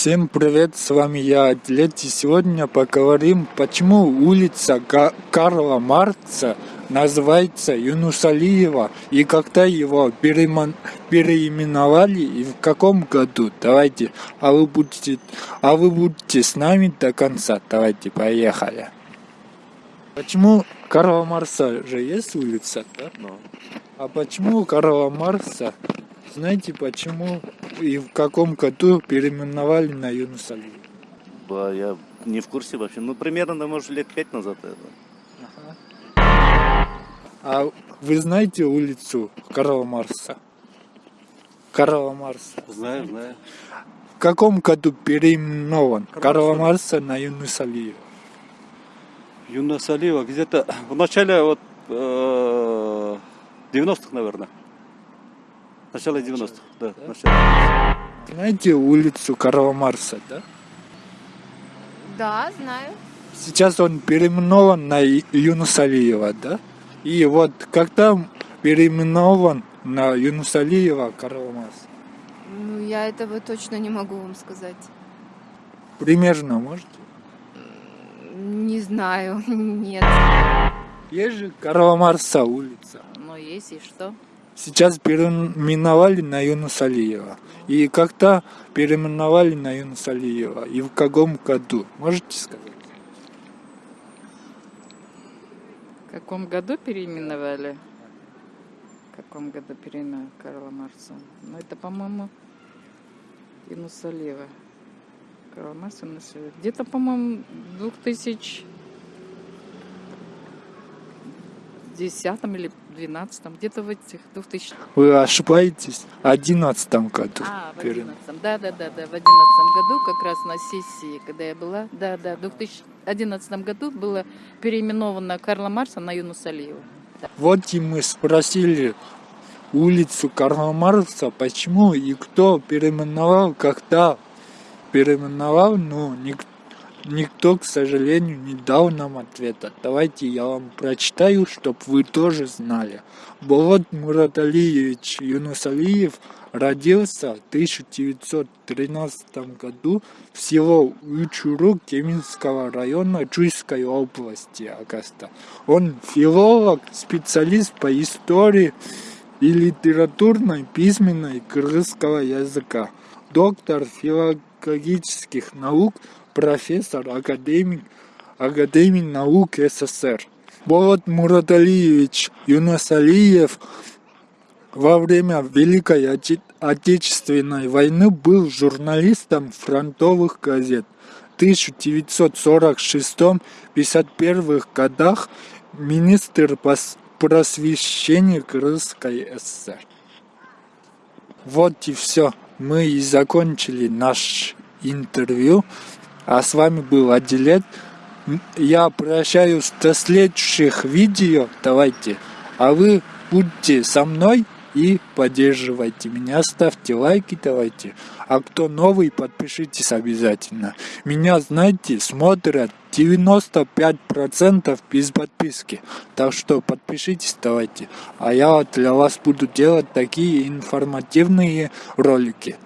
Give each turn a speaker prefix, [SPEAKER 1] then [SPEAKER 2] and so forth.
[SPEAKER 1] Всем привет, с вами я, Атлет, и сегодня поговорим, почему улица Карла Марца называется Юнусалиева, и когда его переименовали, и в каком году. Давайте, а вы будете, а вы будете с нами до конца. Давайте, поехали. Почему Карла Марса же есть улица, да?
[SPEAKER 2] Ну.
[SPEAKER 1] А почему Карла Марса знаете, почему и в каком году переименовали на Юнус Алиева?
[SPEAKER 2] Да, я не в курсе вообще. Ну, примерно, может, лет пять назад это.
[SPEAKER 1] Ага. А вы знаете улицу Карла Марса? Карла Марса.
[SPEAKER 2] Знаю, знаю.
[SPEAKER 1] В каком году переименован Карла Марса на Юнус Алиева?
[SPEAKER 3] Юнус Алиева где-то в начале вот э, 90-х, наверное. Начало 90-х, да.
[SPEAKER 1] да?
[SPEAKER 3] Начало.
[SPEAKER 1] Знаете улицу Карла Марса, да?
[SPEAKER 4] Да, знаю.
[SPEAKER 1] Сейчас он переименован на Юнус Алиева, да? И вот когда переименован на Юнус Алиева Карла Марса?
[SPEAKER 4] Ну, я этого точно не могу вам сказать.
[SPEAKER 1] Примерно, можете?
[SPEAKER 4] Не знаю, нет.
[SPEAKER 1] Есть же Карла Марса улица.
[SPEAKER 4] Но есть и что?
[SPEAKER 1] Сейчас переименовали на Юнус Алиева. И когда переименовали на Юнус Алиева? И в каком году? Можете сказать?
[SPEAKER 5] В каком году переименовали? В каком году переименовали Карла Марса? Ну, это, по-моему, Юнус Алиева. Карла Марса, где-то, по-моему, 2000 десятом или двенадцатом, где-то в этих 2000
[SPEAKER 1] Вы ошибаетесь, в одиннадцатом году.
[SPEAKER 5] А, в одиннадцатом, да-да-да, да, в одиннадцатом году, как раз на сессии, когда я была, да-да, в 2011 году было переименовано Карла Марса на Юнус Алиева. Да.
[SPEAKER 1] Вот и мы спросили улицу Карла Марса, почему и кто переименовал, когда переименовал, но никто Никто, к сожалению, не дал нам ответа. Давайте я вам прочитаю, чтобы вы тоже знали. Болот Мураталиевич Юнусалиев родился в 1913 году в село Учуру Кеминского района Чуйской области Агаста. Он филолог, специалист по истории и литературной письменной кыргызского языка, доктор филологических наук – профессор, академик, академик наук СССР. Болот Мураталиевич Юнусалиев во время Великой Отечественной войны был журналистом фронтовых газет. В 1946-51 годах министр просвещения Крымской ССР. Вот и все. Мы и закончили наш интервью. А с вами был Адилет. Я прощаюсь до следующих видео. Давайте. А вы будьте со мной и поддерживайте меня. Ставьте лайки, давайте. А кто новый, подпишитесь обязательно. Меня, знаете, смотрят 95% без подписки. Так что подпишитесь, давайте. А я для вас буду делать такие информативные ролики.